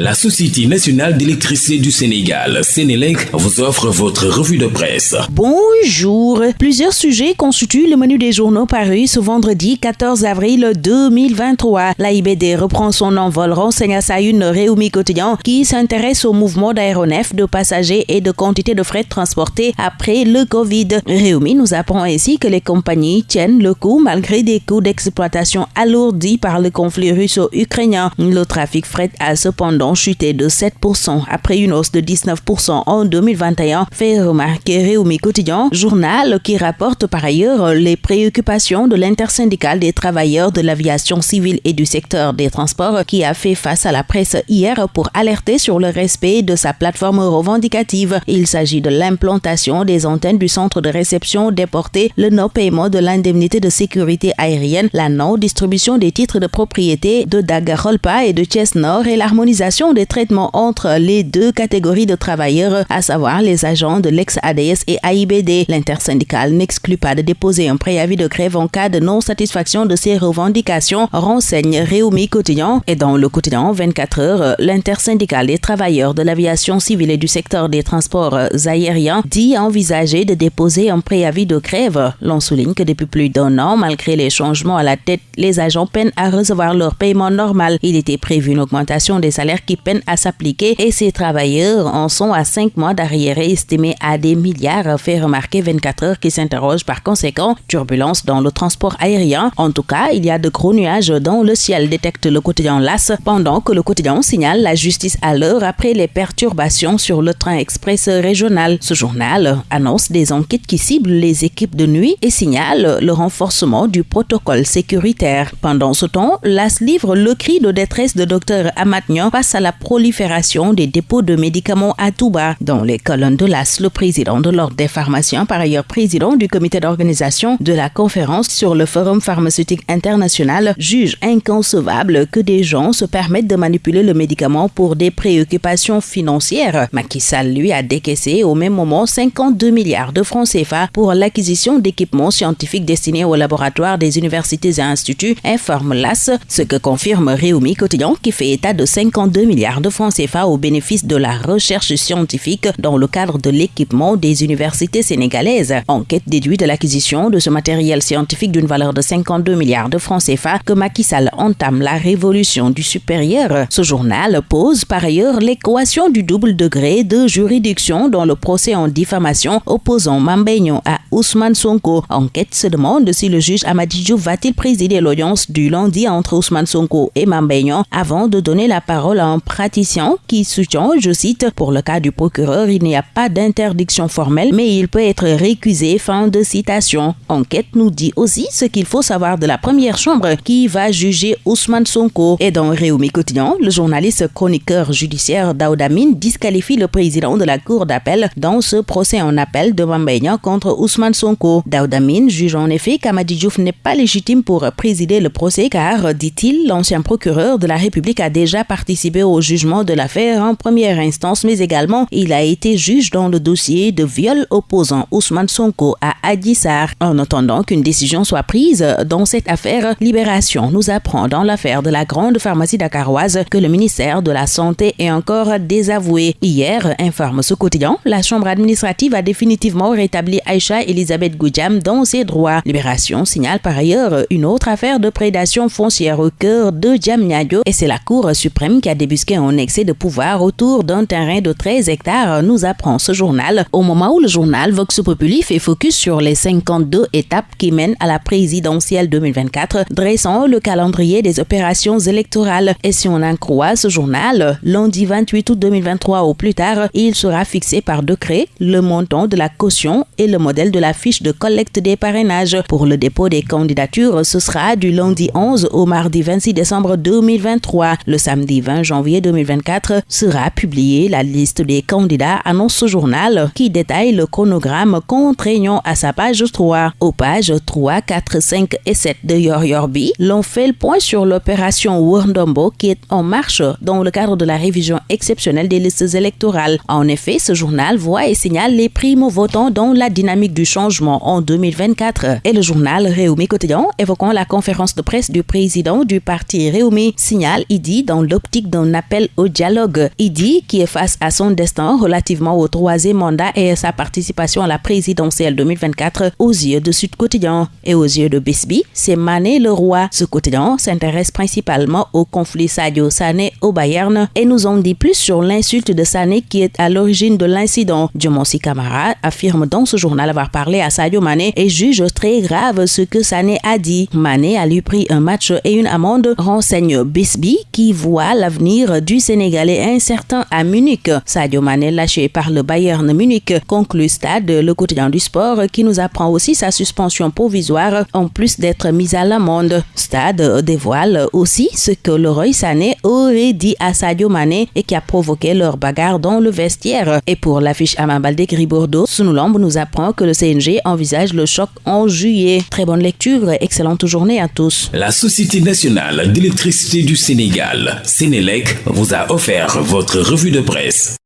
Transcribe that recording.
La Société nationale d'électricité du Sénégal, Sénélec, vous offre votre revue de presse. Bonjour. Plusieurs sujets constituent le menu des journaux parus ce vendredi 14 avril 2023. L'AIBD reprend son envol, renseigne à sa une Réumi quotidien qui s'intéresse au mouvement d'aéronefs, de passagers et de quantité de frais transportés après le Covid. Réumi nous apprend ainsi que les compagnies tiennent le coup malgré des coûts d'exploitation alourdis par le conflit russo-ukrainien. Le trafic fret a cependant chuté de 7% après une hausse de 19% en 2021, fait remarquer Réumi Quotidien, journal qui rapporte par ailleurs les préoccupations de l'intersyndicale des travailleurs de l'aviation civile et du secteur des transports qui a fait face à la presse hier pour alerter sur le respect de sa plateforme revendicative. Il s'agit de l'implantation des antennes du centre de réception déporté, le non-paiement de l'indemnité de sécurité aérienne, la non-distribution des titres de propriété de Dagarolpa et de Chess Nord et l'harmonisation des traitements entre les deux catégories de travailleurs, à savoir les agents de l'ex-ADS et AIBD. L'intersyndicale n'exclut pas de déposer un préavis de grève en cas de non-satisfaction de ces revendications, renseigne Réumi Quotidien. Et dans le quotidien 24 heures, l'intersyndicale des travailleurs de l'aviation civile et du secteur des transports aériens dit envisager de déposer un préavis de grève. L'on souligne que depuis plus d'un an, malgré les changements à la tête, les agents peinent à recevoir leur paiement normal. Il était prévu une augmentation des salaires qui peinent à s'appliquer et ces travailleurs en sont à 5 mois d'arriérés estimés à des milliards, fait remarquer 24 heures qui s'interroge par conséquent. Turbulence dans le transport aérien. En tout cas, il y a de gros nuages dans le ciel, détecte le quotidien LAS, pendant que le quotidien signale la justice à l'heure après les perturbations sur le train express régional. Ce journal annonce des enquêtes qui ciblent les équipes de nuit et signale le renforcement du protocole sécuritaire. Pendant ce temps, LAS livre le cri de détresse de Dr Amatnian face à la prolifération des dépôts de médicaments à tout bas. Dans les colonnes de l'AS, le président de l'Ordre des pharmaciens, par ailleurs président du comité d'organisation de la conférence sur le Forum pharmaceutique international, juge inconcevable que des gens se permettent de manipuler le médicament pour des préoccupations financières. Macky Sall, lui, a décaissé au même moment 52 milliards de francs CFA pour l'acquisition d'équipements scientifiques destinés aux laboratoires des universités et instituts, informe l'AS, ce que confirme Réumi Quotidien qui fait état de 52 milliards de francs CFA au bénéfice de la recherche scientifique dans le cadre de l'équipement des universités sénégalaises. Enquête déduite de l'acquisition de ce matériel scientifique d'une valeur de 52 milliards de francs CFA que Macky Sall entame la révolution du supérieur. Ce journal pose par ailleurs l'équation du double degré de juridiction dans le procès en diffamation opposant Mambeignon à Ousmane Sonko. Enquête se demande si le juge Amadidjou va-t-il présider l'audience du lundi entre Ousmane Sonko et Mambeignon avant de donner la parole à un praticien qui soutient, je cite, pour le cas du procureur, il n'y a pas d'interdiction formelle, mais il peut être récusé. Fin de citation. Enquête nous dit aussi ce qu'il faut savoir de la première chambre qui va juger Ousmane Sonko. Et dans Réumi Quotidien, le journaliste chroniqueur judiciaire Daoudamine disqualifie le président de la cour d'appel dans ce procès en appel de Mambeignan contre Ousmane Sonko. Daoudamine juge en effet qu'Amadi Diouf n'est pas légitime pour présider le procès car, dit-il, l'ancien procureur de la République a déjà participé au jugement de l'affaire en première instance, mais également il a été juge dans le dossier de viol opposant Ousmane Sonko à Adissar. En attendant qu'une décision soit prise dans cette affaire, Libération nous apprend dans l'affaire de la grande pharmacie dakaroise que le ministère de la Santé est encore désavoué. Hier, informe ce quotidien, la chambre administrative a définitivement rétabli Aïcha Elisabeth Goudjam dans ses droits. Libération signale par ailleurs une autre affaire de prédation foncière au cœur de Djamnyadjo et c'est la Cour suprême qui a débusqué un excès de pouvoir autour d'un terrain de 13 hectares, nous apprend ce journal, au moment où le journal Vox Populi fait focus sur les 52 étapes qui mènent à la présidentielle 2024, dressant le calendrier des opérations électorales. Et si on en croit ce journal, lundi 28 août 2023 au plus tard, il sera fixé par décret le montant de la caution et le modèle de la fiche de collecte des parrainages. Pour le dépôt des candidatures, ce sera du lundi 11 au mardi 26 décembre 2023. Le samedi 20 janvier 2024 sera publiée la liste des candidats, annonce ce journal qui détaille le chronogramme contraignant à sa page 3. Aux pages 3, 4, 5 et 7 de Yor Yorbi, l'on fait le point sur l'opération Wurndambo qui est en marche dans le cadre de la révision exceptionnelle des listes électorales. En effet, ce journal voit et signale les primo-votants dans la dynamique du changement en 2024. Et le journal Réumi Quotidien, évoquant la conférence de presse du président du parti Réumi, signale, il dit, dans l'optique d'un appel au dialogue. Idi, qui est face à son destin relativement au troisième mandat et à sa participation à la présidentielle 2024 aux yeux de Sud Quotidien et aux yeux de Bisby, c'est Mané le roi. Ce quotidien s'intéresse principalement au conflit Sadio Sané au Bayern et nous en dit plus sur l'insulte de Sané qui est à l'origine de l'incident. Diomonsi Kamara affirme dans ce journal avoir parlé à Sadio Mané et juge très grave ce que Sané a dit. Mané a lui pris un match et une amende, renseigne Bisby qui voit l'avenir du Sénégalais incertain à Munich. Sadio Mané lâché par le Bayern Munich conclut Stade, le quotidien du sport, qui nous apprend aussi sa suspension provisoire en plus d'être mise à l'amende. Stade dévoile aussi ce que Leroy Sané aurait dit à Sadio Mané et qui a provoqué leur bagarre dans le vestiaire. Et pour l'affiche Amambaldé Gris Bordeaux, Sunoulambe nous apprend que le CNG envisage le choc en juillet. Très bonne lecture, excellente journée à tous. La Société nationale d'électricité du Sénégal, Sénélec, vous a offert votre revue de presse.